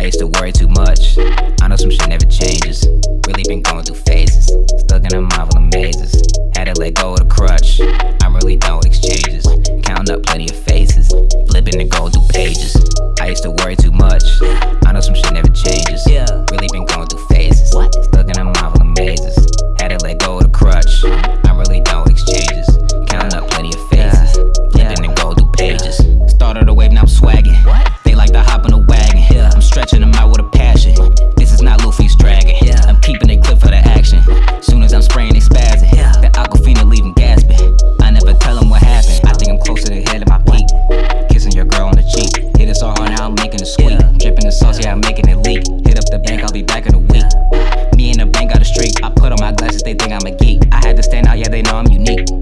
I used to worry too much. I know some shit never changes. Really been going through phases. Stuck in a marvel of mazes. Had to let go of the crutch. I'm really done with exchanges. Counting up plenty of faces. Flipping and going through pages. I used to worry too much. leak. Hit up the bank, I'll be back in a week. Me and the bank got a streak. I put on my glasses, they think I'm a geek. I had to stand out, yeah, they know I'm unique.